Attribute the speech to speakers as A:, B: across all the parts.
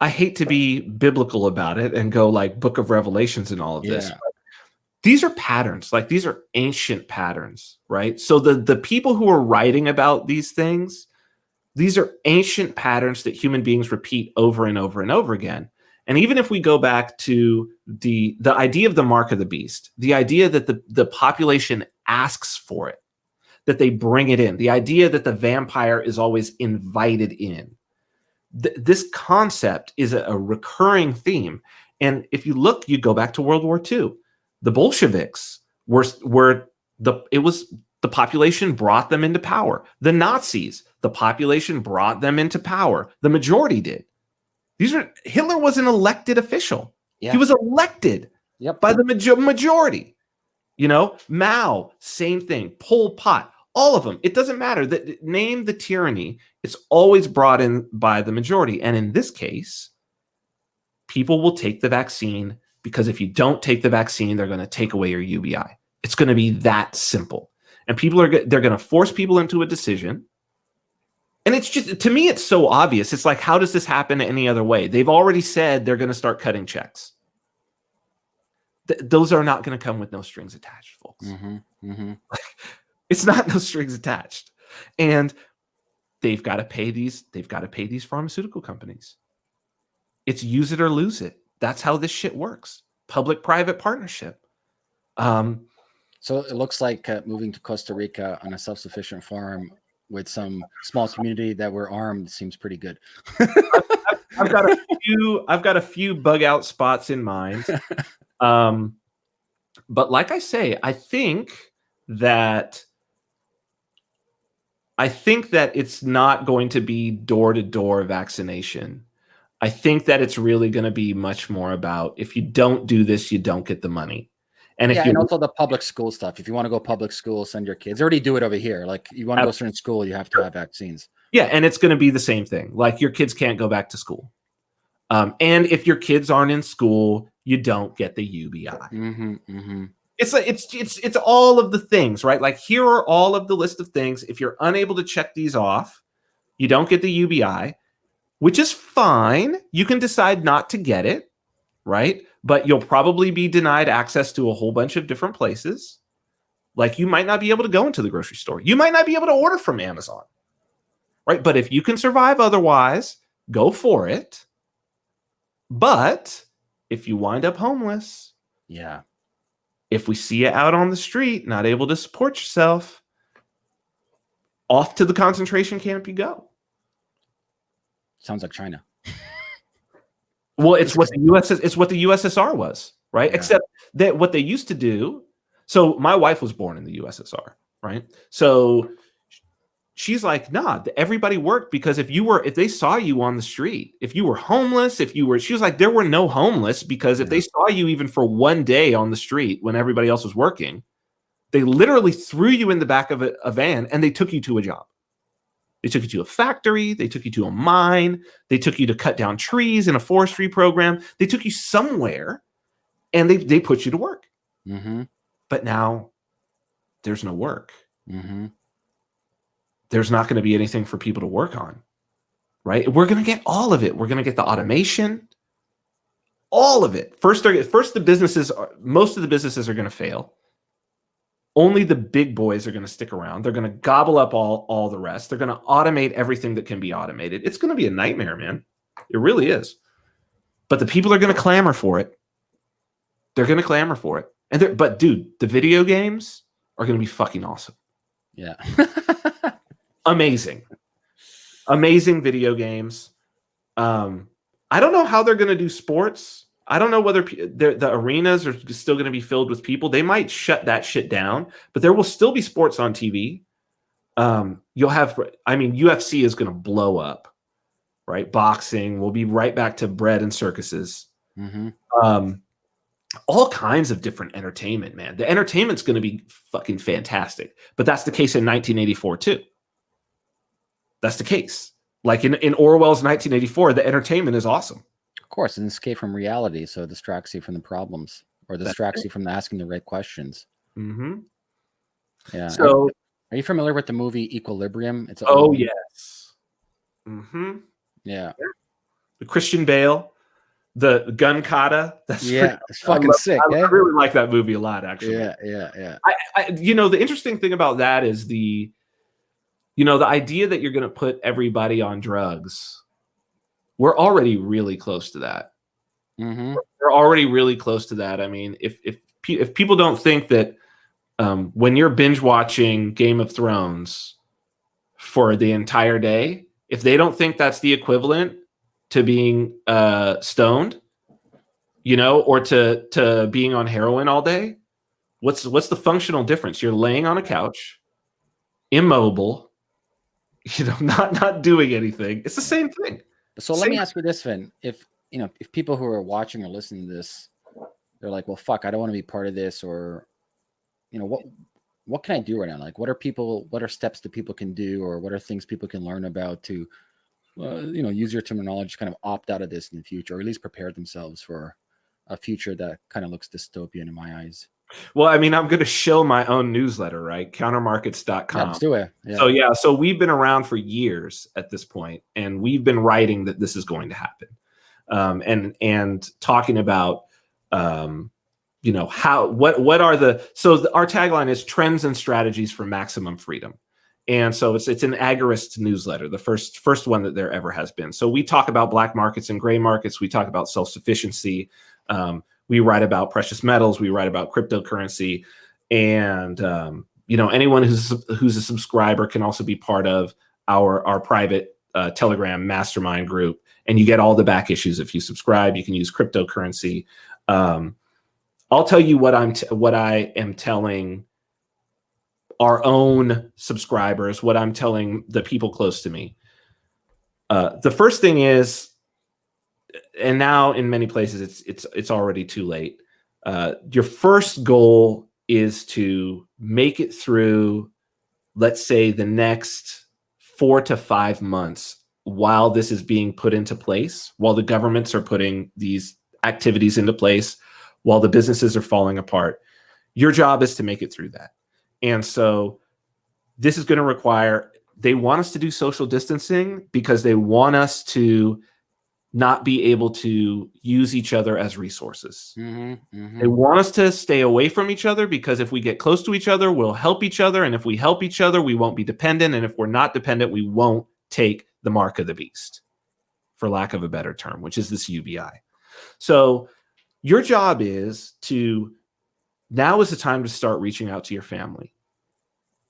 A: I hate to be biblical about it and go like Book of Revelations and all of this. These are patterns, like these are ancient patterns, right? So the the people who are writing about these things, these are ancient patterns that human beings repeat over and over and over again. And even if we go back to the the idea of the mark of the beast, the idea that the, the population asks for it, that they bring it in, the idea that the vampire is always invited in. Th this concept is a, a recurring theme. And if you look, you go back to World War II. The Bolsheviks were were the it was the population brought them into power. The Nazis, the population brought them into power. The majority did. These are Hitler was an elected official. Yeah. He was elected yep. by the major majority. You know, Mao, same thing. Pol Pot, all of them. It doesn't matter. That name the tyranny. It's always brought in by the majority. And in this case, people will take the vaccine because if you don't take the vaccine, they're going to take away your UBI. It's going to be that simple. And people are they're going to force people into a decision and it's just to me, it's so obvious. It's like, how does this happen any other way? They've already said they're going to start cutting checks. Th those are not going to come with no strings attached, folks. Mm -hmm, mm -hmm. it's not no strings attached, and they've got to pay these. They've got to pay these pharmaceutical companies. It's use it or lose it. That's how this shit works. Public-private partnership. Um,
B: so it looks like uh, moving to Costa Rica on a self-sufficient farm with some small community that were armed seems pretty good.
A: I've, got a few. I've got a few bug out spots in mind. Um, but like I say, I think that I think that it's not going to be door to door vaccination. I think that it's really going to be much more about if you don't do this, you don't get the money.
B: And if you and also the public school stuff. If you want to go public school, send your kids. They already do it over here. Like you want to go to a certain school, you have to have vaccines.
A: Yeah, and it's going to be the same thing. Like your kids can't go back to school. Um, and if your kids aren't in school, you don't get the UBI. Mm-hmm, mm-hmm. It's like it's it's it's all of the things, right? Like here are all of the list of things. If you're unable to check these off, you don't get the UBI, which is fine. You can decide not to get it, right? but you'll probably be denied access to a whole bunch of different places. Like you might not be able to go into the grocery store. You might not be able to order from Amazon. Right? But if you can survive otherwise, go for it. But if you wind up homeless,
B: yeah.
A: If we see you out on the street, not able to support yourself, off to the concentration camp you go.
B: Sounds like China.
A: Well, it's what the US it's what the USSR was, right? Yeah. Except that what they used to do. So my wife was born in the USSR, right? So she's like, nah, everybody worked because if you were, if they saw you on the street, if you were homeless, if you were, she was like, there were no homeless because if they saw you even for one day on the street when everybody else was working, they literally threw you in the back of a, a van and they took you to a job. They took you to a factory. They took you to a mine. They took you to cut down trees in a forestry program. They took you somewhere and they, they put you to work. Mm -hmm. But now there's no work. Mm -hmm. There's not going to be anything for people to work on, right? We're going to get all of it. We're going to get the automation, all of it. First, first the businesses, are, most of the businesses are going to fail only the big boys are going to stick around. They're going to gobble up all all the rest. They're going to automate everything that can be automated. It's going to be a nightmare, man. It really is. But the people are going to clamor for it. They're going to clamor for it. And but dude, the video games are going to be fucking awesome.
B: Yeah.
A: Amazing. Amazing video games. Um I don't know how they're going to do sports I don't know whether the arenas are still going to be filled with people. They might shut that shit down, but there will still be sports on TV. Um, you'll have, I mean, UFC is going to blow up, right? Boxing. We'll be right back to bread and circuses. Mm-hmm. Um, all kinds of different entertainment, man. The entertainment's going to be fucking fantastic. But that's the case in 1984 too. That's the case. Like in, in Orwell's 1984, the entertainment is awesome Of
B: course, an escape from reality, so it distracts you from the problems or distracts you from asking the right questions.
A: Mm-hmm.
B: Yeah. So, are you familiar with the movie Equilibrium?
A: It's oh yes. Mm-hmm.
B: Yeah.
A: the Christian Bale, the gun kata.
B: That's yeah, pretty, it's fucking love, sick.
A: I,
B: eh?
A: I, really like that movie a lot, actually.
B: Yeah, yeah, yeah.
A: I, I, you know, the interesting thing about that is the, you know, the idea that you're going to put everybody on drugs. We're already really close to that.
B: Mm-hmm.
A: We're already really close to that. I mean, if if if people don't think that um, when you're binge watching Game of Thrones for the entire day, if they don't think that's the equivalent to being uh, stoned, you know, or to to being on heroin all day, what's what's the functional difference? You're laying on a couch, immobile, you know, not not doing anything. It's the same thing.
B: So
A: same
B: let me ask you this, Vin. If you know, if people who are watching or listening to this, they're like, "Well, fuck, I don't want to be part of this," or you know, what what can I do right now? Like, what are people? What are steps that people can do, or what are things people can learn about to, uh, you know, use your terminology, kind of opt out of this in the future, or at least prepare themselves for a future that kind of looks dystopian in my eyes.
A: Well, I mean, I'm going to show my own newsletter, right? Countermarkets.com.
B: Let's do it.
A: Yeah. So, yeah, so we've been around for years at this point, and we've been writing that this is going to happen, um, and and talking about, um, you know, how what what are the so the, our tagline is trends and strategies for maximum freedom, and so it's it's an agorist newsletter, the first first one that there ever has been. So we talk about black markets and gray markets. We talk about self sufficiency. Um, we write about precious metals we write about cryptocurrency and um, you know anyone who's who's a subscriber can also be part of our our private uh, telegram mastermind group and you get all the back issues if you subscribe. You can use cryptocurrency. Um, i'll tell you what i'm what i am telling our own subscribers what i'm telling the people close to me. Uh, the first thing is and now in many places it's it's it's already too late. Uh, your first goal is to make it through, let's say, the next four to five months while this is being put into place, while the governments are putting these activities into place, while the businesses are falling apart. Your job is to make it through that. And so this is going to require, they want us to do social distancing because they want us to not be able to use each other as resources.
B: Mm-hmm, mm-hmm.
A: They want us to stay away from each other because if we get close to each other, we'll help each other. And if we help each other, we won't be dependent. And if we're not dependent, we won't take the mark of the beast, for lack of a better term, which is this UBI. So your job is to now is the time to start reaching out to your family.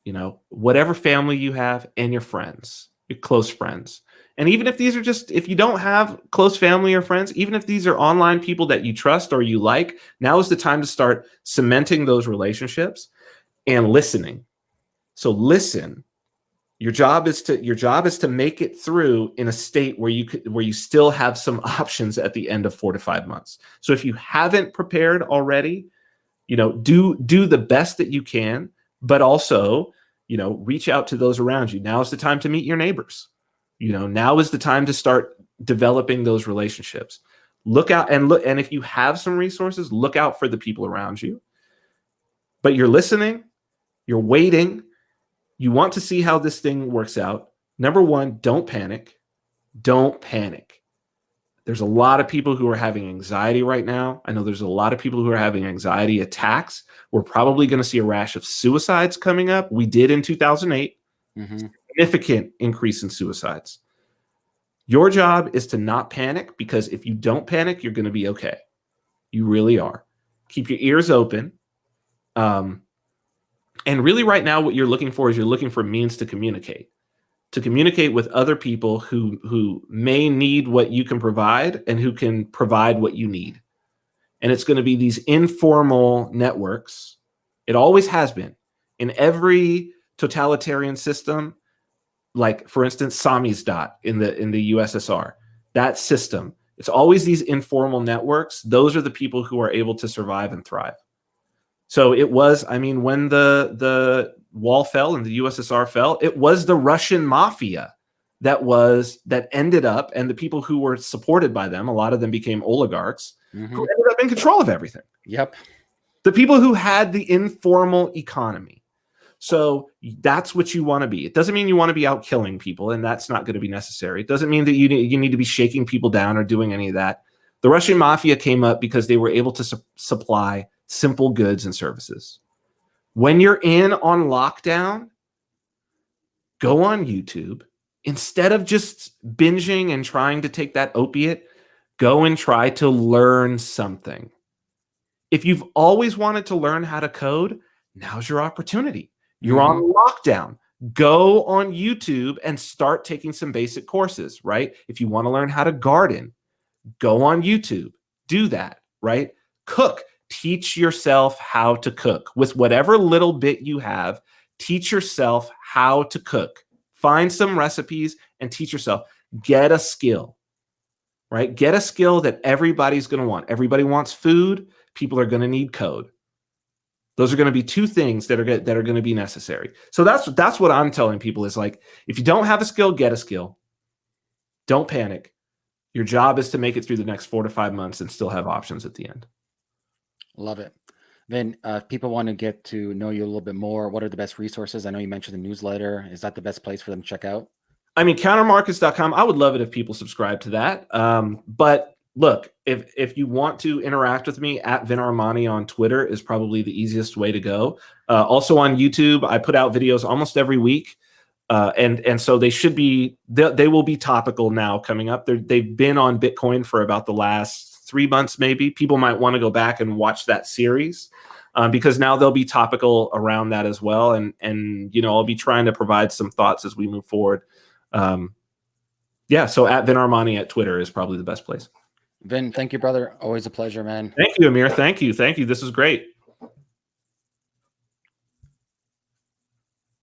A: You know, whatever family you have and your friends, your close friends and even if these are just, if you don't have close family or friends, even if these are online people that you trust or you like, now is the time to start cementing those relationships and listening. So listen. Your job is to your job is to make it through in a state where you could where you still have some options at the end of four to five months. So if you haven't prepared already, you know, do do the best that you can, but also, you know, reach out to those around you. Now is the time to meet your neighbors you know now is the time to start developing those relationships. Look out and look and if you have some resources look out for the people around you. But you're listening you're waiting you want to see how this thing works out. Number one don't panic don't panic. There's a lot of people who are having anxiety right now. I know there's a lot of people who are having anxiety attacks. We're probably going to see a rash of suicides coming up. We did in 2008
B: mm-hmm
A: significant increase in suicides. Your job is to not panic because if you don't panic, you're going to be okay. You really are. Keep your ears open. Um, and really, right now, what you're looking for is you're looking for means to communicate, to communicate with other people who who may need what you can provide and who can provide what you need. And it's going to be these informal networks. It always has been in every totalitarian system like for instance samizdat in the in the ussr that system it's always these informal networks. Those are the people who are able to survive and thrive. So it was i mean when the the wall fell and the ussr fell it was the russian mafia that was that ended up and the people who were supported by them a lot of them became oligarchs
B: mm-hmm.
A: who ended up in control of everything.
B: Yep.
A: The people who had the informal economy So that's what you want to be. It doesn't mean you want to be out killing people, and that's not going to be necessary. It doesn't mean that you you need to be shaking people down or doing any of that. The Russian mafia came up because they were able to su supply simple goods and services. When you're in on lockdown, go on YouTube. Instead of just binging and trying to take that opiate, go and try to learn something. If you've always wanted to learn how to code, now's your opportunity. You're on mm-hmm. lockdown. Go on YouTube and start taking some basic courses, right? If you want to learn how to garden, go on YouTube. Do that, right? Cook. Teach yourself how to cook with whatever little bit you have. Teach yourself how to cook. Find some recipes and teach yourself. Get a skill, right? Get a skill that everybody's going to want. Everybody wants food. People are going to need code. Those are going to be two things that are that are going to be necessary. So that's that's what I'm telling people is like if you don't have a skill, get a skill. Don't panic. Your job is to make it through the next 4 to 5 months and still have options at the end.
B: Love it. Then uh, if people want to get to know you a little bit more, what are the best resources? I know you mentioned the newsletter. Is that the best place for them to check out?
A: I mean, countermarkets.com. I would love it if people subscribe to that. Um, but look, if if you want to interact with me at Vin Armani on Twitter is probably the easiest way to go. Uh, also on YouTube, I put out videos almost every week, uh, and and so they should be they, they will be topical now coming up. They're, they've been on Bitcoin for about the last three months, maybe. People might want to go back and watch that series. Um, because now they'll be topical around that as well, and and you know I'll be trying to provide some thoughts as we move forward. Um, yeah, so at Vin Armani at Twitter is probably the best place.
B: Vin, thank you, brother. Always a pleasure, man.
A: Thank you, Amir. Thank you. Thank you. This is great.